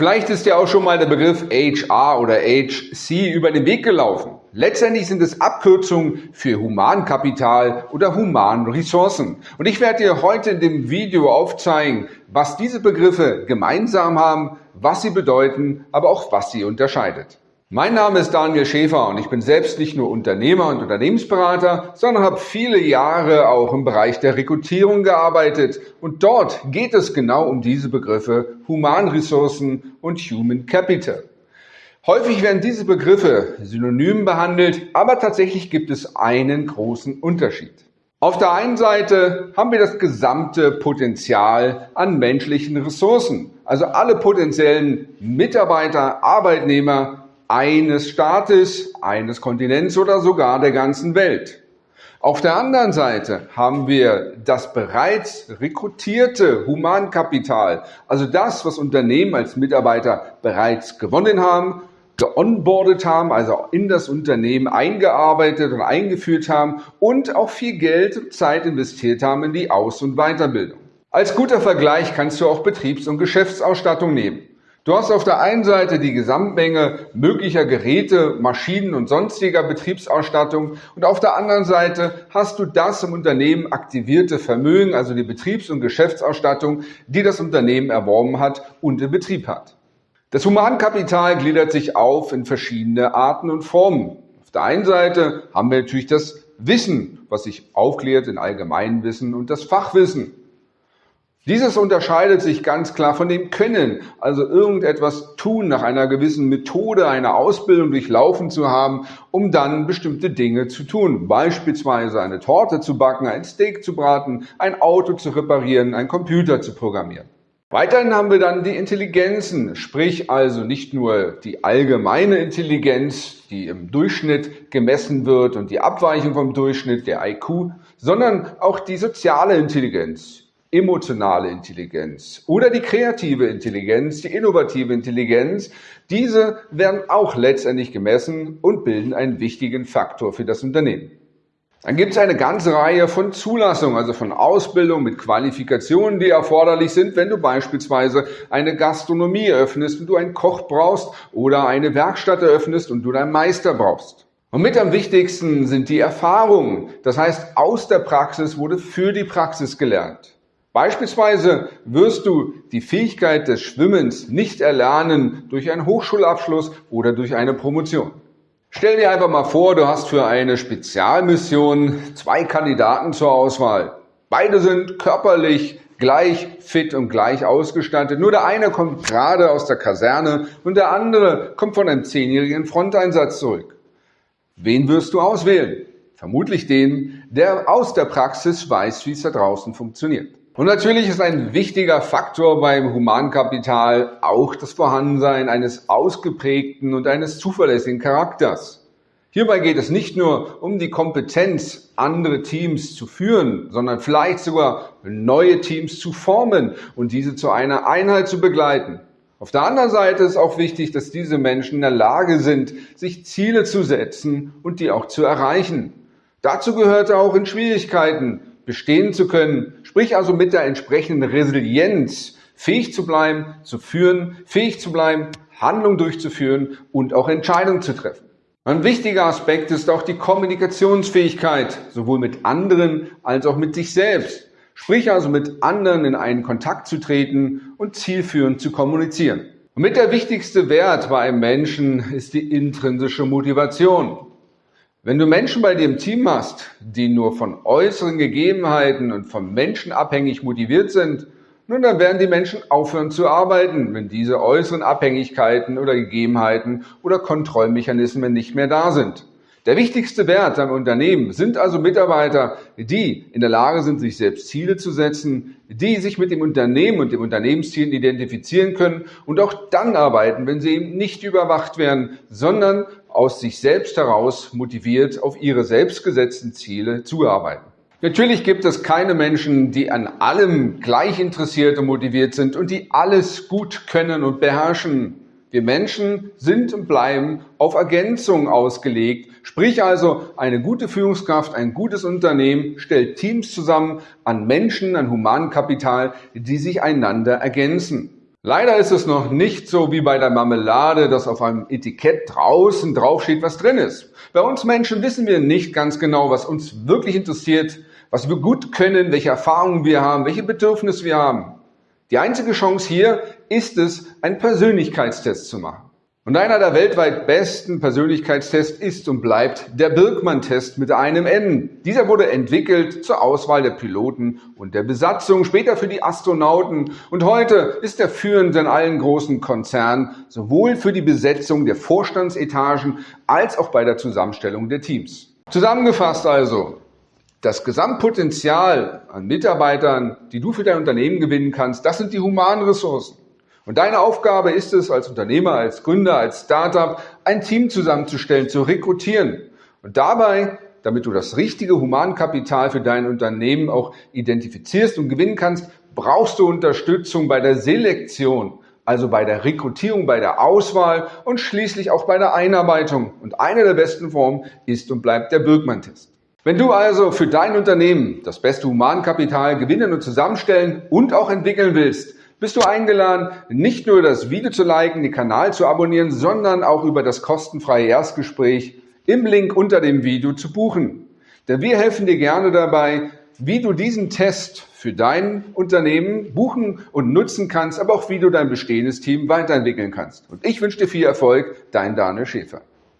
Vielleicht ist dir auch schon mal der Begriff HR oder HC über den Weg gelaufen. Letztendlich sind es Abkürzungen für Humankapital oder Humanressourcen. Und ich werde dir heute in dem Video aufzeigen, was diese Begriffe gemeinsam haben, was sie bedeuten, aber auch was sie unterscheidet. Mein Name ist Daniel Schäfer und ich bin selbst nicht nur Unternehmer und Unternehmensberater, sondern habe viele Jahre auch im Bereich der Rekrutierung gearbeitet. Und dort geht es genau um diese Begriffe Humanressourcen und Human Capital. Häufig werden diese Begriffe synonym behandelt, aber tatsächlich gibt es einen großen Unterschied. Auf der einen Seite haben wir das gesamte Potenzial an menschlichen Ressourcen, also alle potenziellen Mitarbeiter, Arbeitnehmer, eines Staates, eines Kontinents oder sogar der ganzen Welt. Auf der anderen Seite haben wir das bereits rekrutierte Humankapital, also das, was Unternehmen als Mitarbeiter bereits gewonnen haben, geonboardet haben, also in das Unternehmen eingearbeitet und eingeführt haben und auch viel Geld und Zeit investiert haben in die Aus- und Weiterbildung. Als guter Vergleich kannst du auch Betriebs- und Geschäftsausstattung nehmen. Du hast auf der einen Seite die Gesamtmenge möglicher Geräte, Maschinen und sonstiger Betriebsausstattung und auf der anderen Seite hast du das im Unternehmen aktivierte Vermögen, also die Betriebs- und Geschäftsausstattung, die das Unternehmen erworben hat und in Betrieb hat. Das Humankapital gliedert sich auf in verschiedene Arten und Formen. Auf der einen Seite haben wir natürlich das Wissen, was sich aufklärt in Allgemeinwissen und das Fachwissen. Dieses unterscheidet sich ganz klar von dem Können, also irgendetwas tun nach einer gewissen Methode, eine Ausbildung durchlaufen zu haben, um dann bestimmte Dinge zu tun. Beispielsweise eine Torte zu backen, ein Steak zu braten, ein Auto zu reparieren, ein Computer zu programmieren. Weiterhin haben wir dann die Intelligenzen, sprich also nicht nur die allgemeine Intelligenz, die im Durchschnitt gemessen wird und die Abweichung vom Durchschnitt, der IQ, sondern auch die soziale Intelligenz, emotionale Intelligenz oder die kreative Intelligenz, die innovative Intelligenz. Diese werden auch letztendlich gemessen und bilden einen wichtigen Faktor für das Unternehmen. Dann gibt es eine ganze Reihe von Zulassungen, also von Ausbildung mit Qualifikationen, die erforderlich sind, wenn du beispielsweise eine Gastronomie eröffnest und du einen Koch brauchst oder eine Werkstatt eröffnest und du einen Meister brauchst. Und mit am wichtigsten sind die Erfahrungen. Das heißt, aus der Praxis wurde für die Praxis gelernt. Beispielsweise wirst du die Fähigkeit des Schwimmens nicht erlernen durch einen Hochschulabschluss oder durch eine Promotion. Stell dir einfach mal vor, du hast für eine Spezialmission zwei Kandidaten zur Auswahl. Beide sind körperlich gleich fit und gleich ausgestattet. Nur der eine kommt gerade aus der Kaserne und der andere kommt von einem zehnjährigen Fronteinsatz zurück. Wen wirst du auswählen? Vermutlich den, der aus der Praxis weiß, wie es da draußen funktioniert. Und natürlich ist ein wichtiger Faktor beim Humankapital auch das Vorhandensein eines ausgeprägten und eines zuverlässigen Charakters. Hierbei geht es nicht nur um die Kompetenz, andere Teams zu führen, sondern vielleicht sogar neue Teams zu formen und diese zu einer Einheit zu begleiten. Auf der anderen Seite ist auch wichtig, dass diese Menschen in der Lage sind, sich Ziele zu setzen und die auch zu erreichen. Dazu gehört auch in Schwierigkeiten bestehen zu können, sprich also mit der entsprechenden Resilienz fähig zu bleiben, zu führen, fähig zu bleiben, Handlungen durchzuführen und auch Entscheidungen zu treffen. Ein wichtiger Aspekt ist auch die Kommunikationsfähigkeit, sowohl mit anderen als auch mit sich selbst. Sprich also mit anderen in einen Kontakt zu treten und zielführend zu kommunizieren. Und mit der wichtigste Wert bei einem Menschen ist die intrinsische Motivation. Wenn du Menschen bei dir im Team hast, die nur von äußeren Gegebenheiten und vom Menschen abhängig motiviert sind, nun, dann werden die Menschen aufhören zu arbeiten, wenn diese äußeren Abhängigkeiten oder Gegebenheiten oder Kontrollmechanismen nicht mehr da sind. Der wichtigste Wert am Unternehmen sind also Mitarbeiter, die in der Lage sind, sich selbst Ziele zu setzen, die sich mit dem Unternehmen und dem Unternehmensziel identifizieren können und auch dann arbeiten, wenn sie eben nicht überwacht werden, sondern aus sich selbst heraus motiviert auf ihre selbstgesetzten Ziele zuarbeiten. Natürlich gibt es keine Menschen, die an allem gleich interessiert und motiviert sind und die alles gut können und beherrschen. Wir Menschen sind und bleiben auf Ergänzung ausgelegt, sprich also eine gute Führungskraft, ein gutes Unternehmen stellt Teams zusammen an Menschen, an Humankapital, die sich einander ergänzen. Leider ist es noch nicht so wie bei der Marmelade, dass auf einem Etikett draußen draufsteht, was drin ist. Bei uns Menschen wissen wir nicht ganz genau, was uns wirklich interessiert, was wir gut können, welche Erfahrungen wir haben, welche Bedürfnisse wir haben. Die einzige Chance hier ist es, einen Persönlichkeitstest zu machen. Und einer der weltweit besten Persönlichkeitstests ist und bleibt der Birkmann-Test mit einem N. Dieser wurde entwickelt zur Auswahl der Piloten und der Besatzung, später für die Astronauten und heute ist er führend in allen großen Konzernen, sowohl für die Besetzung der Vorstandsetagen als auch bei der Zusammenstellung der Teams. Zusammengefasst also, das Gesamtpotenzial an Mitarbeitern, die du für dein Unternehmen gewinnen kannst, das sind die humanen Ressourcen. Und deine Aufgabe ist es, als Unternehmer, als Gründer, als Startup, ein Team zusammenzustellen, zu rekrutieren. Und dabei, damit du das richtige Humankapital für dein Unternehmen auch identifizierst und gewinnen kannst, brauchst du Unterstützung bei der Selektion, also bei der Rekrutierung, bei der Auswahl und schließlich auch bei der Einarbeitung. Und eine der besten Formen ist und bleibt der Birkmann-Test. Wenn du also für dein Unternehmen das beste Humankapital gewinnen und zusammenstellen und auch entwickeln willst, bist du eingeladen, nicht nur das Video zu liken, den Kanal zu abonnieren, sondern auch über das kostenfreie Erstgespräch im Link unter dem Video zu buchen. Denn wir helfen dir gerne dabei, wie du diesen Test für dein Unternehmen buchen und nutzen kannst, aber auch wie du dein bestehendes Team weiterentwickeln kannst. Und ich wünsche dir viel Erfolg, dein Daniel Schäfer.